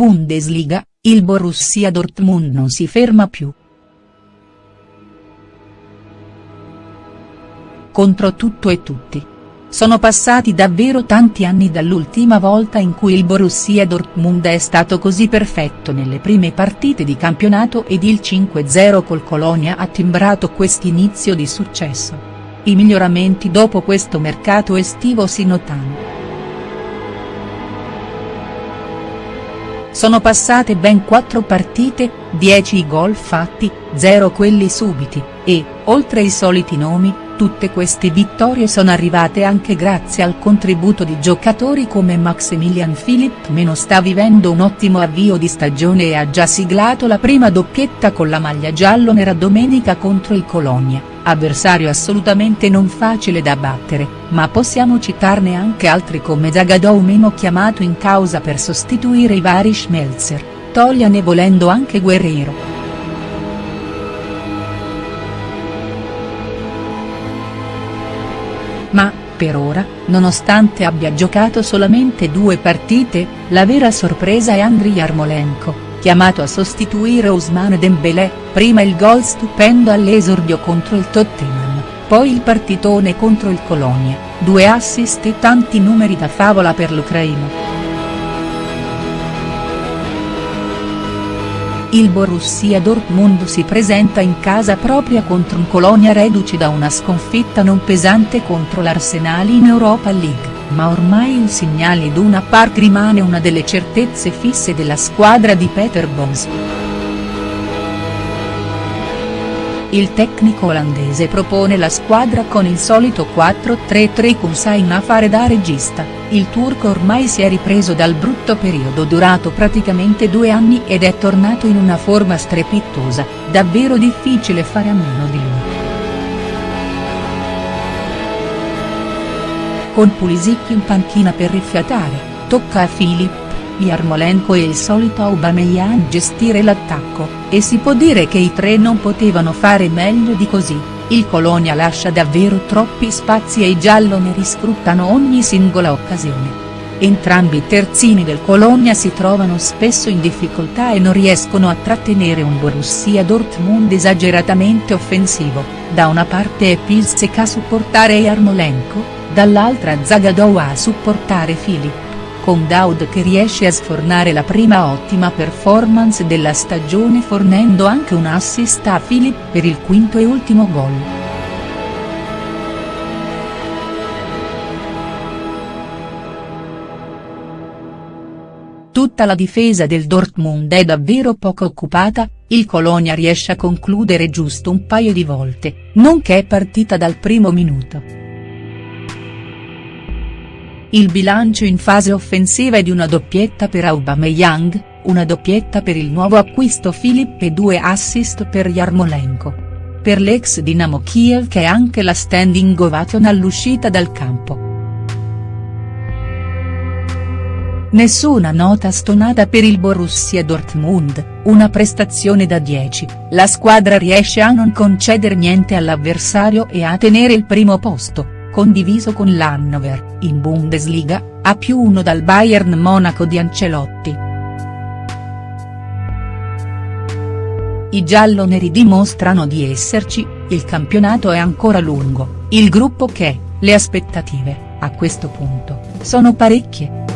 Bundesliga, il Borussia Dortmund non si ferma più. Contro tutto e tutti. Sono passati davvero tanti anni dall'ultima volta in cui il Borussia Dortmund è stato così perfetto nelle prime partite di campionato ed il 5-0 col Colonia ha timbrato quest'inizio di successo. I miglioramenti dopo questo mercato estivo si notano. Sono passate ben 4 partite, 10 i gol fatti, 0 quelli subiti, e, oltre i soliti nomi, tutte queste vittorie sono arrivate anche grazie al contributo di giocatori come Maximilian Philipp. Sta vivendo un ottimo avvio di stagione e ha già siglato la prima doppietta con la maglia giallo-nera domenica contro il Colonia, avversario assolutamente non facile da battere, ma possiamo citarne anche altri come Zagadou meno chiamato in causa per sostituire i vari Schmelzer, togliane volendo anche Guerrero. Per ora, nonostante abbia giocato solamente due partite, la vera sorpresa è Andriy Yarmolenko, chiamato a sostituire Ousmane Dembélé, prima il gol stupendo all'esordio contro il Tottenham, poi il partitone contro il Colonia, due assist e tanti numeri da favola per l'Ucraina. Il Borussia Dortmund si presenta in casa propria contro un Colonia reduce da una sconfitta non pesante contro l'Arsenal in Europa League, ma ormai il segnale Iduna Park rimane una delle certezze fisse della squadra di Peter Bosz. Il tecnico olandese propone la squadra con il solito 4-3-3 con a fare da regista, il turco ormai si è ripreso dal brutto periodo durato praticamente due anni ed è tornato in una forma strepitosa, davvero difficile fare a meno di lui. Con Pulisic in panchina per rifiatare, tocca a Filip Yarmolenko e il solito Aubameyang gestire l'attacco, e si può dire che i tre non potevano fare meglio di così, il Colonia lascia davvero troppi spazi e i gialloneri sfruttano ogni singola occasione. Entrambi i terzini del Colonia si trovano spesso in difficoltà e non riescono a trattenere un Borussia Dortmund esageratamente offensivo, da una parte è Pilsek a supportare Yarmolenko, dall'altra Zagadou a supportare Filip con Daud che riesce a sfornare la prima ottima performance della stagione fornendo anche un assist a Philip per il quinto e ultimo gol. Tutta la difesa del Dortmund è davvero poco occupata, il Colonia riesce a concludere giusto un paio di volte, nonché partita dal primo minuto. Il bilancio in fase offensiva è di una doppietta per Aubameyang, una doppietta per il nuovo acquisto Filip e due assist per Yarmolenko. Per l'ex Dinamo Kiev che è anche la standing ovation all'uscita dal campo. Nessuna nota stonata per il Borussia Dortmund, una prestazione da 10, la squadra riesce a non concedere niente all'avversario e a tenere il primo posto condiviso con l'Hannover, in Bundesliga, a più uno dal Bayern Monaco di Ancelotti. I gialloneri dimostrano di esserci, il campionato è ancora lungo, il gruppo che, le aspettative, a questo punto, sono parecchie.